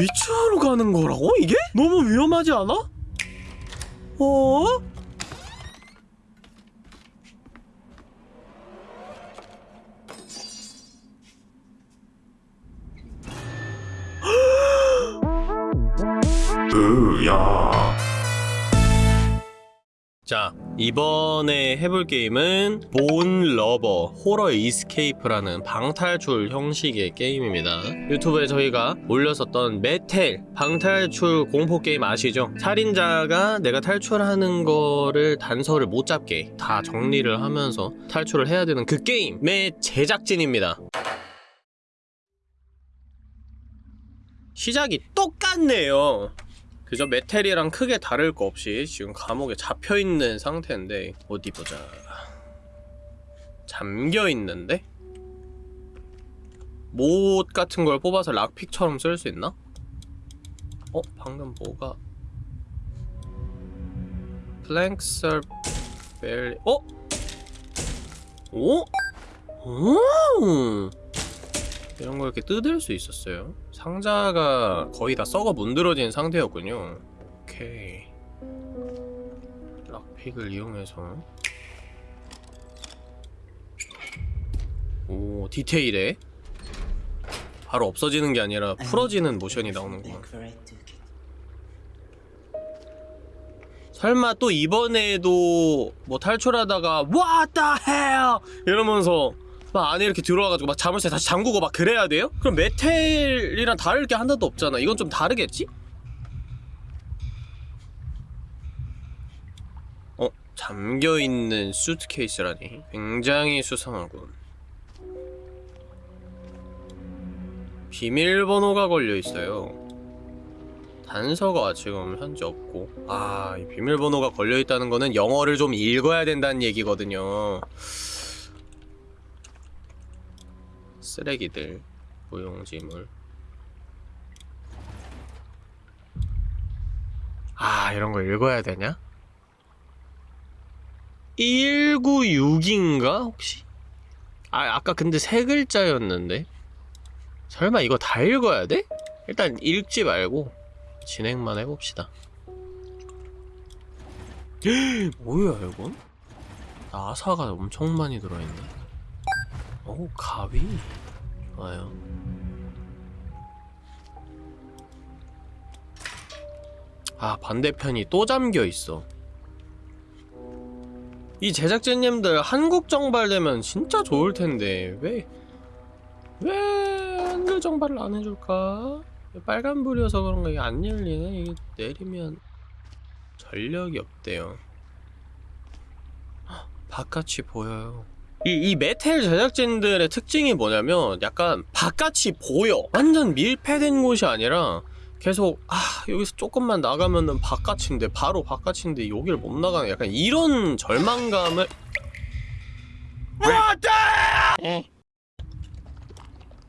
위치하러 가는 거라고 이게? 너무 위험하지 않아? 어? 자 이번에 해볼 게임은 Bone Lover Horror Escape라는 방탈출 형식의 게임입니다. 유튜브에 저희가 올렸었던 Metel 방탈출 공포 게임 아시죠? 살인자가 내가 탈출하는 거를 단서를 못 잡게 다 정리를 하면서 탈출을 해야 되는 그 게임의 제작진입니다. 시작이 똑같네요 그저 메텔이랑 크게 다를 거 없이 지금 감옥에 잡혀있는 상태인데 어디 보자 잠겨있는데? 못 같은 걸 뽑아서 락픽처럼 쓸 수 있나? 어? 방금 뭐가 플랭서 벨리 어? 오? 오? 이런 걸 이렇게 뜯을 수 있었어요. 상자가 거의 다 썩어 문드러진 상태였군요. 오케이. 락픽을 이용해서. 오 디테일해 바로 없어지는 게 아니라 풀어지는 모션이 나오는구나. 설마 또 이번에도 뭐 탈출하다가 What the hell? 이러면서 막 안에 이렇게 들어와가지고 막 자물쇠 다시 잠그고 막 그래야 돼요? 그럼 메텔이랑 다를 게 하나도 없잖아 이건 좀 다르겠지? 어? 잠겨있는 수트케이스라니 굉장히 수상하군 비밀번호가 걸려있어요 단서가 지금 현재 없고 아, 이 비밀번호가 걸려있다는 거는 영어를 좀 읽어야 된다는 얘기거든요 쓰레기들 무용지물 아 이런 거 읽어야 되냐? 196인가 혹시? 아 아까 근데 세 글자였는데 설마 이거 다 읽어야 돼? 일단 읽지 말고 진행만 해봅시다 뭐야 이건? 나사가 엄청 많이 들어있네 오 가위? 좋아요. 아 반대편이 또 잠겨있어. 이 제작진님들 한국 정발되면 진짜 좋을텐데 왜 왜 한글 정발을 안 해줄까? 빨간불이어서 그런가 이게 안 열리네? 이게 내리면 전력이 없대요. 헉, 바깥이 보여요 이, 이 메텔 제작진들의 특징이 뭐냐면 약간 바깥이 보여. 완전 밀폐된 곳이 아니라 계속 아 여기서 조금만 나가면은 바깥인데 바로 바깥인데 여기를 못 나가는 약간 이런 절망감을. 에.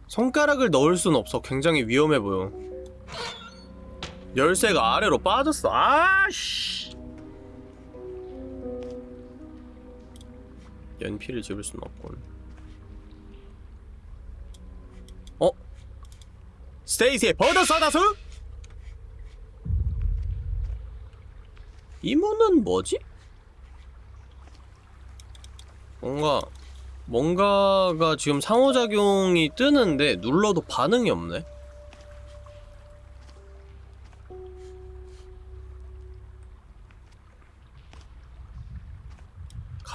손가락을 넣을 순 없어. 굉장히 위험해 보여. 열쇠가 아래로 빠졌어. 아씨 연필을 집을 순 없군 어? 스테이시의 버더 사다수? 이 문은 뭐지? 뭔가 뭔가가 지금 상호작용이 뜨는데 눌러도 반응이 없네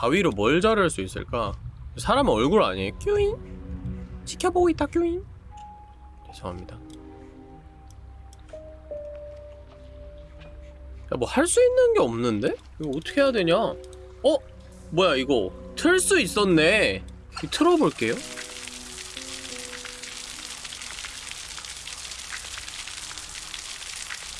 가위로 뭘 자를 수 있을까? 사람 얼굴 아니에요? 큐잉? 지켜보고 있다 큐잉 죄송합니다 야 뭐 할 수 있는 게 없는데? 이거 어떻게 해야 되냐? 어? 뭐야 이거 틀 수 있었네 이거 틀어볼게요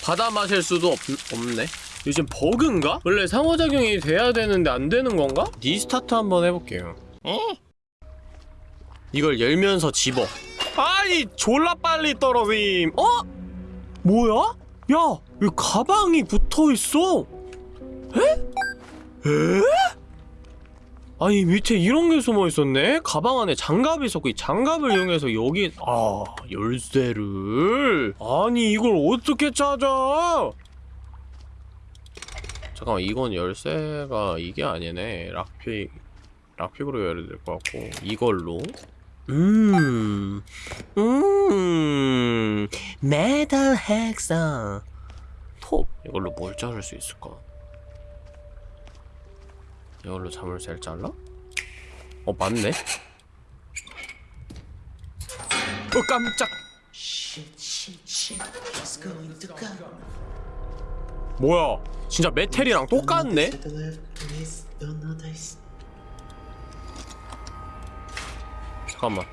받아 마실 수도 없, 없네 요즘 버그인가? 원래 상호작용이 돼야 되는데 안 되는 건가? restart 한번 해볼게요 어? 이걸 열면서 집어 아이 졸라 빨리 떨어짐 어? 뭐야? 야, 왜 가방이 붙어있어? 에? 에? 아니 밑에 이런 게 숨어 있었네? 가방 안에 장갑이 있었고 이 장갑을 이용해서 여기 아 열쇠를 아니 이걸 어떻게 찾아? 잠깐만 이건 열쇠가 이게 아니네 lockpick lockpick으로 열어야 될 것 같고 이걸로 음, 음, metal hacksaw 톱 이걸로 뭘 자를 수 있을까? 이걸로 자물쇠를 잘라? 어 맞네. 어 깜짝. Shit, shit, shit. 뭐야? 진짜 메텔이랑 똑같네. 잠깐만.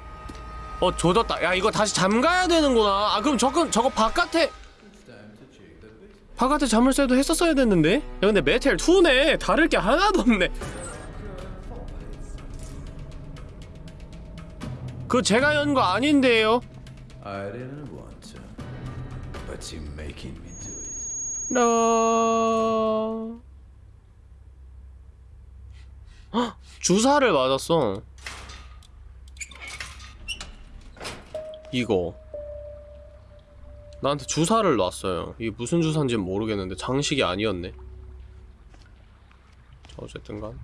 어 조졌다. 야 이거 다시 잠가야 되는구나. 아 그럼 저건 저거 바깥에 바깥에 자물쇠도 했었어야 됐는데. 야 근데 메텔 2네. 다를 게 하나도 없네. 그 제가 연 거 아닌데요. I didn't want to, but you're making me. 라... 헉! 주사를 맞았어. 이거. 나한테 주사를 놨어요. 이게 무슨 주사인지는 모르겠는데 장식이 아니었네. 자, 어쨌든간.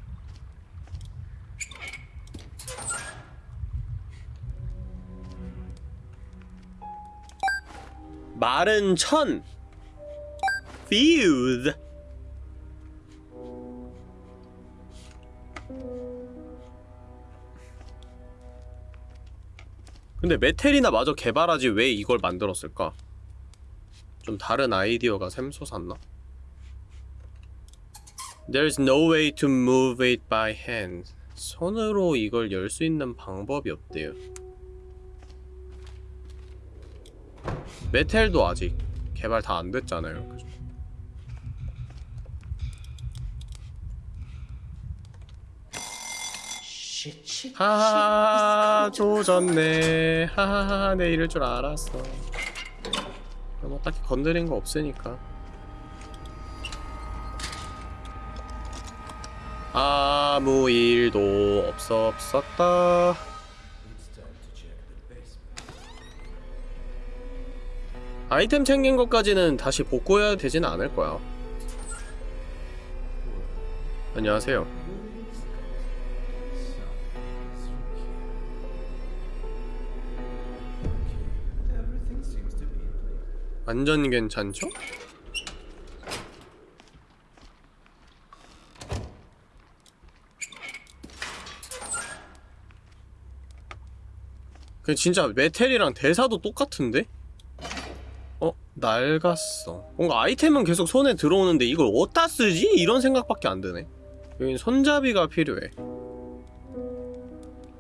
마른 천. Fuse. 근데 메텔이나 마저 개발하지 왜 이걸 만들었을까? 좀 다른 아이디어가 샘솟았나? There's no way to move it by hand. 손으로 이걸 열 수 있는 방법이 없대요. 메텔도 아직 개발 다 안 됐잖아요. 그죠? Shit, shit. 하하 조졌네. 하하하 내 이럴 줄 알았어. 뭐 딱히 건드린 거 없으니까. 아무 일도 없었었다. 아이템 챙긴 것까지는 다시 복구해야 되지는 않을 거야. 안녕하세요 완전 괜찮죠? 그 진짜 메텔이랑 대사도 똑같은데? 어? 낡았어 뭔가 아이템은 계속 손에 들어오는데 이걸 어디다 쓰지? 이런 생각밖에 안 드네 여긴 손잡이가 필요해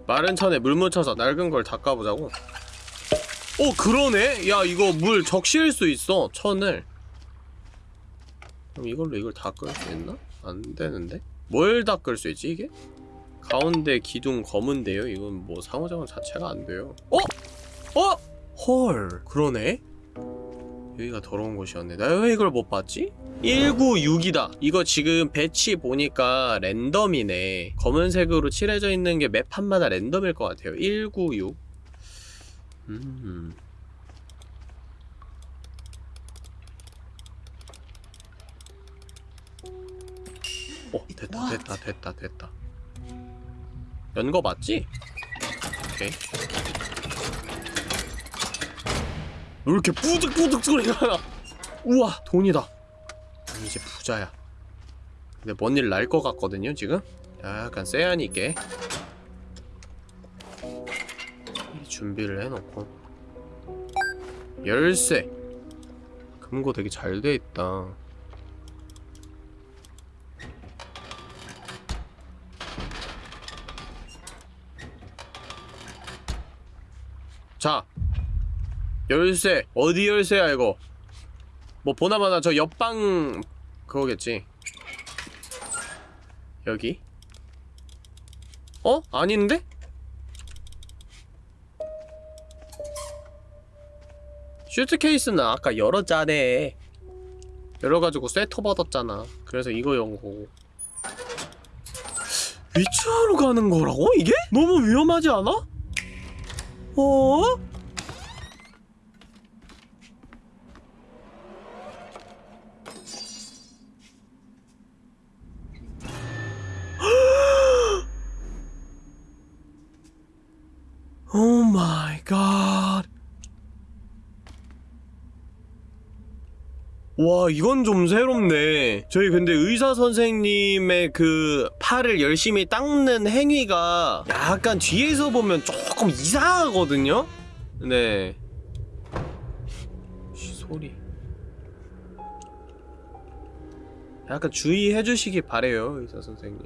마른 천에 물 묻혀서 낡은 걸 닦아보자고 어 그러네? 야 이거 물 적실 수 있어 천을 그럼 이걸로 이걸 닦을 수 있나? 안 되는데? 뭘 닦을 수 있지 이게? 가운데 기둥 검은데요? 이건 뭐 상호작용 자체가 안 돼요 어? 어? 헐 그러네? 여기가 더러운 곳이었네 나 왜 이걸 못 봤지? 196이다 이거 지금 배치 보니까 랜덤이네 검은색으로 칠해져 있는 게맵 판마다 랜덤일 것 같아요 196 음. 어 됐다 됐다 됐다 됐다. 연거 맞지? 오케이. 왜 이렇게 뿌득뿌득 소리가 나? 우와 돈이다. 이제 부자야. 근데 뭔 일 날 것 같거든요 지금? 약간 세안이 있게 준비를 해놓고. 열쇠. 금고 되게 잘 돼 있다. 자 열쇠. 어디 열쇠야 이거? 뭐 보나마나 저 옆방 그거겠지. 여기? 어? 아닌데? 슈트케이스는 아까 열었잖아 열어가지고 쇠터 받았잖아 그래서 이거 연 거고 위치하러 가는 거라고? 이게? 너무 위험하지 않아? 어? Oh my god. 와 이건 좀 새롭네. 저희 근데 의사 선생님의 그 팔을 열심히 닦는 행위가 약간 뒤에서 보면 조금 이상하거든요? 네. 쉬, 소리. 약간 주의해 주시기 바래요 의사 선생님.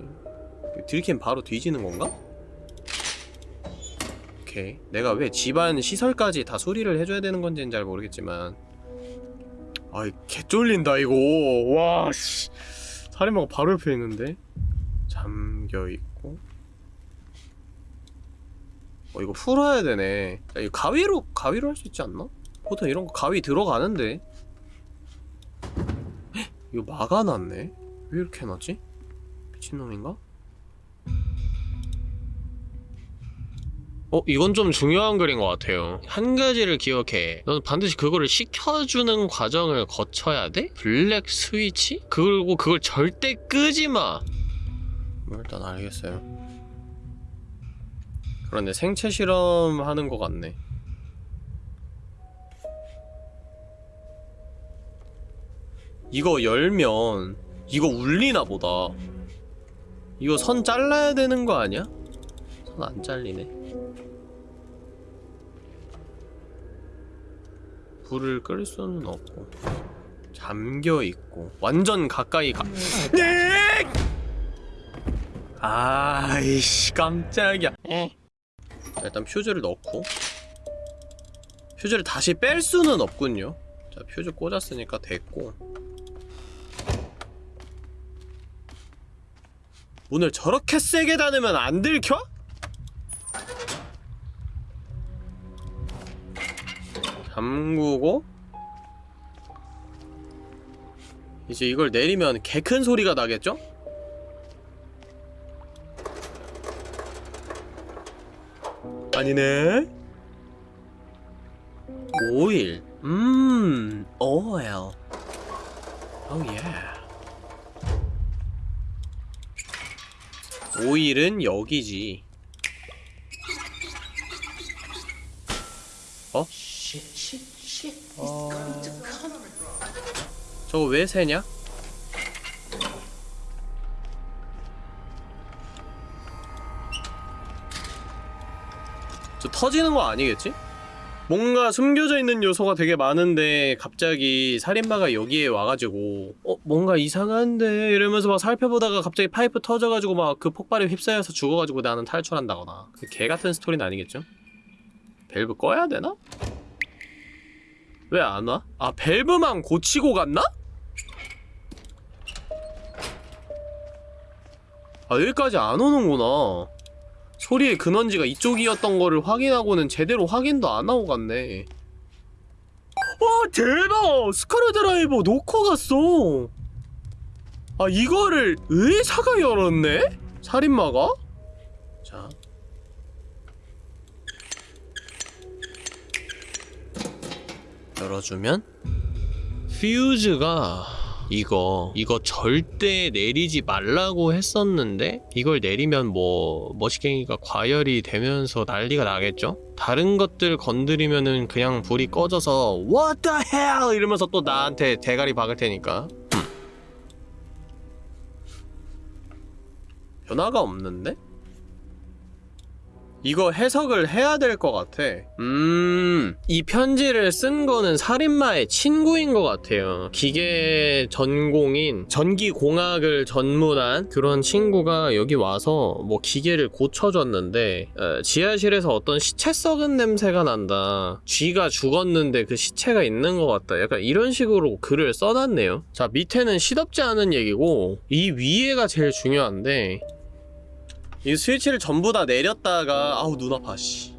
들킨 바로 뒤지는 건가? 오케이. 내가 왜 집안 시설까지 다 수리를 해줘야 되는 건지는 잘 모르겠지만 아이 개쫄린다 이거. 와씨. 살인마가 바로 옆에 있는데. 잠겨있고. 어 이거 풀어야 되네. 야, 이거 가위로 가위로 할 수 있지 않나? 보통 이런 거 가위 들어가는데. 헉, 이거 막아놨네? 왜 이렇게 해놨지? 미친놈인가? 어, 이건 좀 중요한 글인 것 같아요. 한 가지를 기억해. 너는 반드시 그거를 시켜주는 과정을 거쳐야 돼? 블랙 스위치? 그리고 그걸 절대 끄지 마. 뭐 일단 알겠어요. 그런데 생체 실험 하는 것 같네. 이거 열면 이거 울리나 보다. 이거 선 잘라야 되는 거 아니야? 선 안 잘리네. 불을 끌 수는 없고 잠겨 있고 완전 가까이 가. 네! 아이씨 깜짝이야. 자, 일단 퓨즈를 넣고 퓨즈를 다시 뺄 수는 없군요. 자 퓨즈 꽂았으니까 됐고 문을 저렇게 세게 닫으면 안 들켜? 잠그고 이제 이걸 내리면 개 큰 소리가 나겠죠? 아니네. 오일. 음 오일. 오예 오일은 여기지. Shit, shit, come. 저거 왜 새냐? 저 터지는 거 아니겠지? 뭔가 숨겨져 있는 요소가 되게 많은데 갑자기 살인마가 여기에 와가지고 어 뭔가 이상한데 이러면서 막 살펴보다가 갑자기 파이프 터져가지고 막 그 폭발에 휩싸여서 죽어가지고 나는 탈출한다거나 그 개 같은 스토리는 아니겠죠? 밸브 꺼야 되나? 왜 안 와? 아 밸브만 고치고 갔나? 아 여기까지 안 오는구나 소리의 근원지가 이쪽이었던 거를 확인하고는 제대로 확인도 안 하고 갔네 와 대박 스크류 드라이버 놓고 갔어 아 이거를 의사가 열었네? 살인마가? 자 열어주면 퓨즈가 이거 이거 절대 내리지 말라고 했었는데 이걸 내리면 뭐 머시갱이가 과열이 되면서 난리가 나겠죠? 다른 것들 건드리면은 그냥 불이 꺼져서 What the hell 이러면서 또 나한테 대가리 박을 테니까 음. 변화가 없는데? 이거 해석을 해야 될 것 같아. 음, 이 편지를 쓴 거는 살인마의 친구인 것 같아요. 기계 전공인 전기공학을 전문한 그런 친구가 여기 와서 뭐 기계를 고쳐줬는데 어, 지하실에서 어떤 시체 썩은 냄새가 난다. 쥐가 죽었는데 그 시체가 있는 것 같다. 약간 이런 식으로 글을 써놨네요. 자, 밑에는 시덥지 않은 얘기고 이 위에가 제일 중요한데 이 스위치를 전부 다 내렸다가 아우 눈 아파 씨.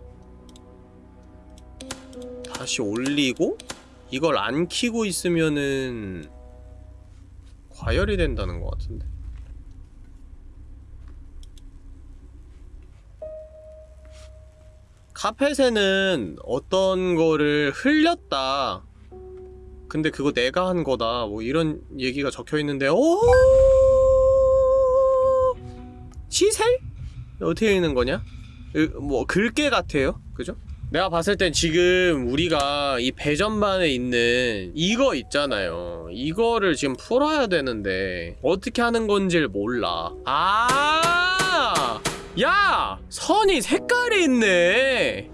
다시 올리고 이걸 안 키고 있으면은 과열이 된다는 것 같은데. 카펫에는 어떤 거를 흘렸다. 근데 그거 내가 한 거다. 뭐 이런 얘기가 적혀있는데 오! 시셀? 어떻게 읽는 거냐? 으, 뭐 글게 같아요. 그죠? 내가 봤을 땐 지금 우리가 이 배전반에 있는 이거 있잖아요. 이거를 지금 풀어야 되는데 어떻게 하는 건지를 몰라. 아! 야! 선이 색깔이 있네.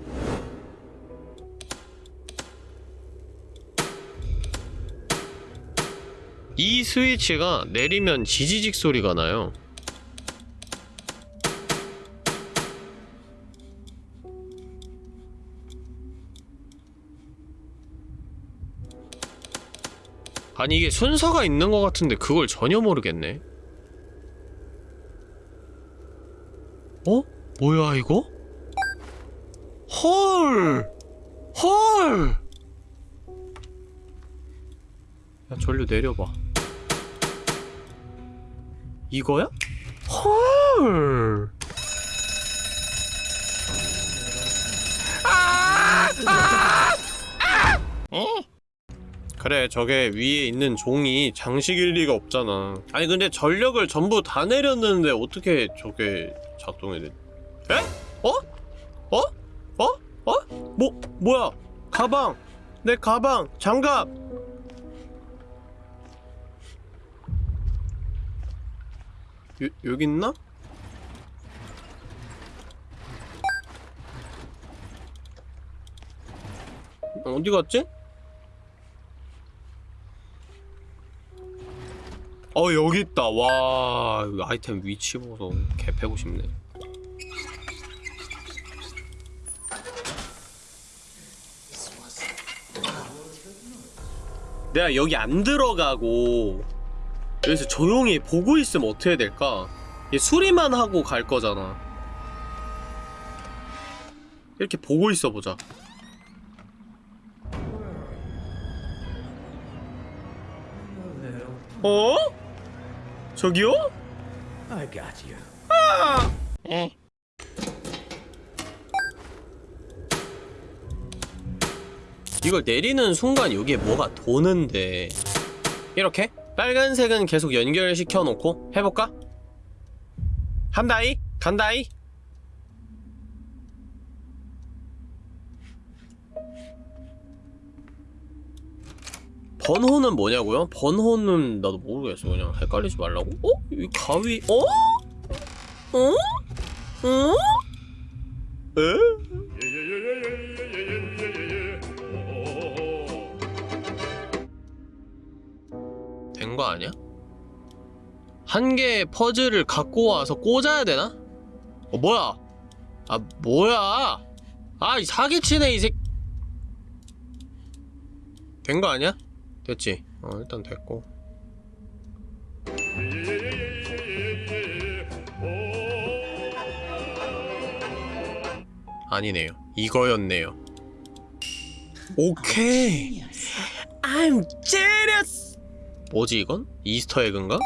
이 스위치가 내리면 지지직 소리가 나요. 아니 이게 순서가 있는 것 같은데 그걸 전혀 모르겠네. 어? 뭐야 이거? 헐! 헐! 야 전류 내려봐. 이거야? 헐! 그래 저게 위에 있는 종이 장식일 리가 없잖아 아니 근데 전력을 전부 다 내렸는데 어떻게 저게 작동이 돼? 에? 어? 어? 어? 어? 뭐 뭐야 가방 내 가방 장갑 요, 여기 있나? 어디 갔지? 어 여기 있다. 와 아이템 위치 보소 개 패고 싶네. 내가 여기 안 들어가고 여기서 조용히 보고 있으면 어떻게 될까? 얘 수리만 하고 갈 거잖아. 이렇게 보고 있어 보자. 어? 저기요? I got you. 이걸 내리는 순간 여기에 뭐가 도는데 이렇게 빨간색은 계속 연결시켜 놓고 해볼까? 한다이 간다이 번호는 뭐냐고요? 번호는 나도 모르겠어 그냥 헷갈리지 말라고 어? 이 가위 어? 어? 어? 에? 된 거 아니야? 한 개의 퍼즐을 갖고 와서 꽂아야 되나? 어 뭐야? 아 뭐야? 아이 사기치네 이 새. 된 거 아니야? 됐지. 어 일단 됐고. 아니네요. 이거였네요. 오케이. I'm genius. 뭐지 이건? 이스터 에그인가?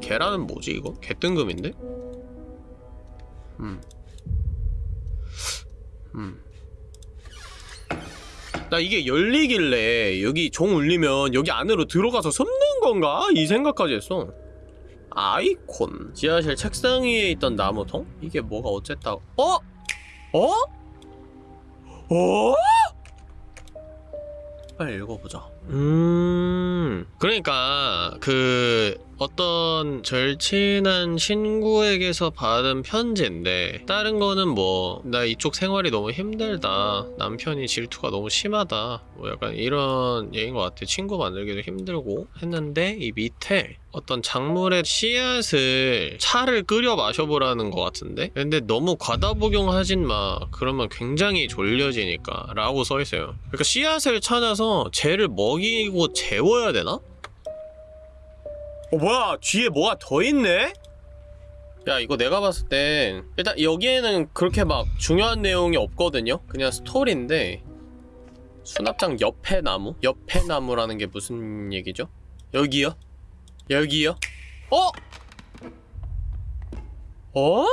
계란은 뭐지 이거? 개뜬금인데? 음. 음. 나 이게 열리길래 여기 종 울리면 여기 안으로 들어가서 숨는 건가? 이 생각까지 했어. 아이콘. 지하실 책상 위에 있던 나무통? 이게 뭐가 어쨌다. 어? 어? 어? 빨리 읽어보자. 음, 그러니까, 그, 어떤 절친한 친구에게서 받은 편지인데, 다른 거는 뭐, 나 이쪽 생활이 너무 힘들다. 남편이 질투가 너무 심하다. 뭐 약간 이런 얘기인 것 같아. 친구 만들기도 힘들고 했는데, 이 밑에 어떤 작물의 씨앗을 차를 끓여 마셔보라는 것 같은데? 근데 너무 과다 복용하진 마. 그러면 굉장히 졸려지니까. 라고 써있어요. 그러니까 씨앗을 찾아서 쟤를 먹이고 재워야 되나? 어, 뭐야. 뒤에 뭐가 더 있네? 야, 이거 내가 봤을 땐 일단 여기에는 그렇게 막 중요한 내용이 없거든요? 그냥 스토리인데 수납장 옆에 나무? 옆에 나무라는 게 무슨 얘기죠? 여기요? 여기요? 어? 어?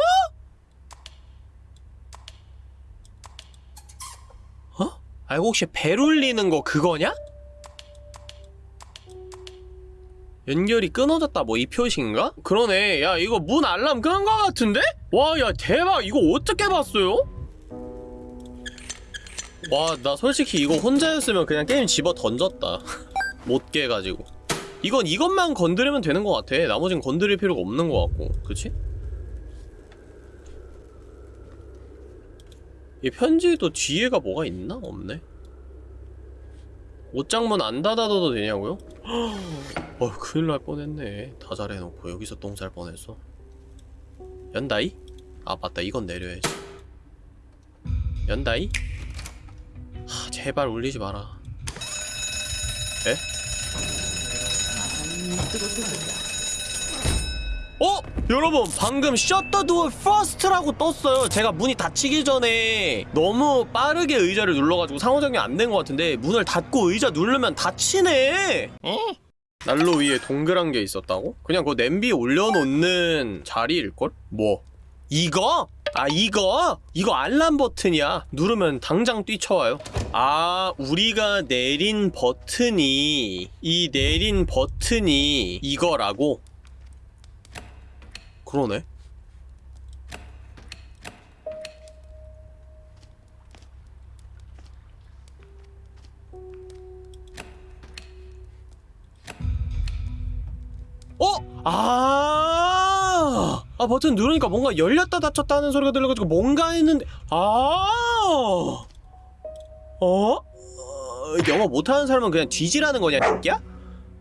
아 이거 혹시 벨 울리는 거 그거냐? 연결이 끊어졌다 뭐 이 표시인가? 그러네 야 이거 문 알람 끄는 거 같은데? 와 야 대박 이거 어떻게 봤어요? 와 나 솔직히 이거 혼자였으면 그냥 게임 집어 던졌다 못 깨가지고 이건 이것만 건드리면 되는 것 같아 나머진 건드릴 필요가 없는 것 같고 그치? 이 편지도 뒤에가 뭐가 있나? 없네 옷장문 안 닫아둬도 되냐고요? 어 큰일 날 뻔했네 다 잘해놓고 여기서 똥쌀 뻔했어 연다이? 아 맞다 이건 내려야지 연다이? 하 제발 울리지 마라 에? 어? 여러분 방금 shut the door first라고 떴어요 제가 문이 닫히기 전에 너무 빠르게 의자를 눌러가지고 상호작용이 안 된 것 같은데 문을 닫고 의자 누르면 닫히네 난로 위에 동그란 게 있었다고? 그냥 그 냄비 올려놓는 자리일걸? 뭐? 이거? 아 이거? 이거 알람 버튼이야 누르면 당장 뛰쳐와요 아 우리가 내린 버튼이 이 내린 버튼이 이거라고? 그러네 어? 아, 아 버튼 누르니까 뭔가 열렸다 닫혔다 하는 소리가 들려가지고 뭔가 했는데 아, 어? 어? 영어 못하는 사람은 그냥 뒤지라는 거냐, 새끼야?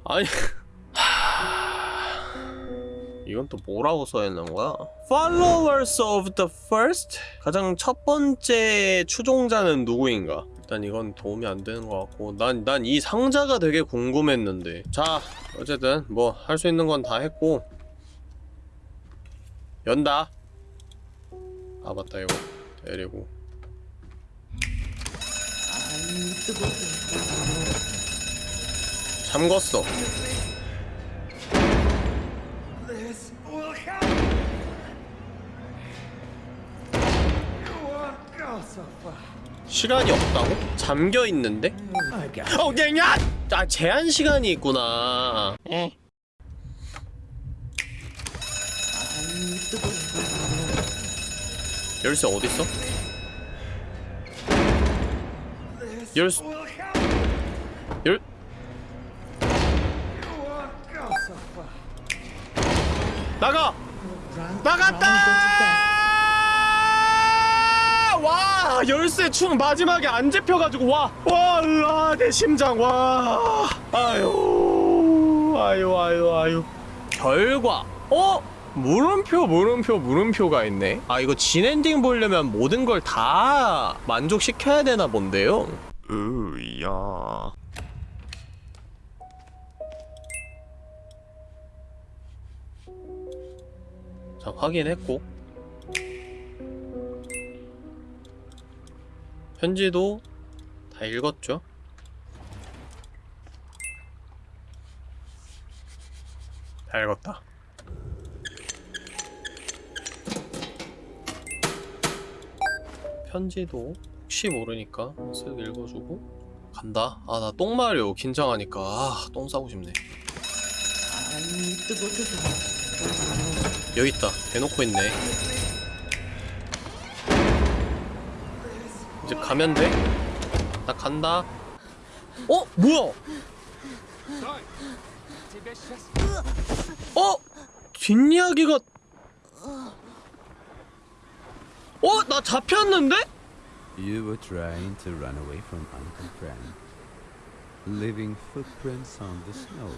아니, 이건 또 뭐라고 써있는 거야? Followers of the first? 가장 첫 번째 추종자는 누구인가? 일단 이건 도움이 안 되는 것 같고 난 난 이 상자가 되게 궁금했는데 자 어쨌든 뭐 할 수 있는 건 다 했고 연다 아 맞다 이거 데리고 잠궜어 시간이 없다고? 잠겨 있는데? 어, 냐! 아, 제한 시간이 있구나. 열쇠 어디 있어? 열쇠 열 나가! 나갔다! 와 열쇠 충 마지막에 안 잡혀가지고 와! 와 으아 내 심장 와 아유 아유 아유 아유 결과 어? 물음표 물음표 물음표가 있네 아 이거 진엔딩 보려면 모든 걸 다 만족시켜야 되나 본데요 으야 자 확인했고 편지도 다 읽었죠? 다 읽었다. 편지도 혹시 모르니까 쓱 읽어주고 간다. 아 나 똥 마려 긴장하니까 아똥 싸고 싶네. 여기 있다. 대놓고 있네. 이제 가면 돼? 나 간다. 어? 뭐야? 어? 뒷이야기가 어? 나 잡혔는데? You were trying to run away from Uncle Frank, leaving footprints on the snow.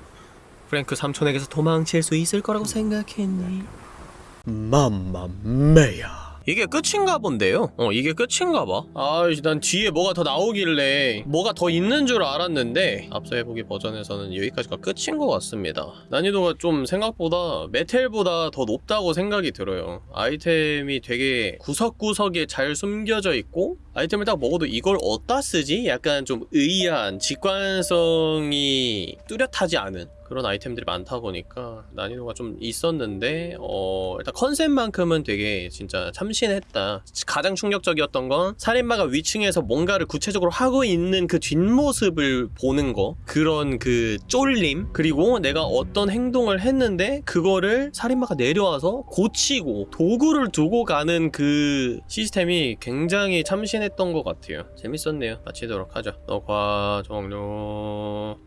프랭크 삼촌에게서 도망칠 수 있을 거라고 생각했니? 맘마메야 이게 끝인가 본데요? 어 이게 끝인가 봐 아이씨 난 뒤에 뭐가 더 나오길래 뭐가 더 있는 줄 알았는데 앞서 해보기 버전에서는 여기까지가 끝인 것 같습니다 난이도가 좀 생각보다 메텔보다 더 높다고 생각이 들어요 아이템이 되게 구석구석에 잘 숨겨져 있고 아이템을 딱 먹어도 이걸 어디다 쓰지? 약간 좀 의아한 직관성이 뚜렷하지 않은 그런 아이템들이 많다 보니까 난이도가 좀 있었는데 어 일단 컨셉만큼은 되게 진짜 참신했다. 가장 충격적이었던 건 살인마가 위층에서 뭔가를 구체적으로 하고 있는 그 뒷모습을 보는 거. 그런 그 쫄림. 그리고 내가 어떤 행동을 했는데 그거를 살인마가 내려와서 고치고 도구를 두고 가는 그 시스템이 굉장히 참신 했던 것 같아요. 재밌었네요. 마치도록 하죠. 녹화 종료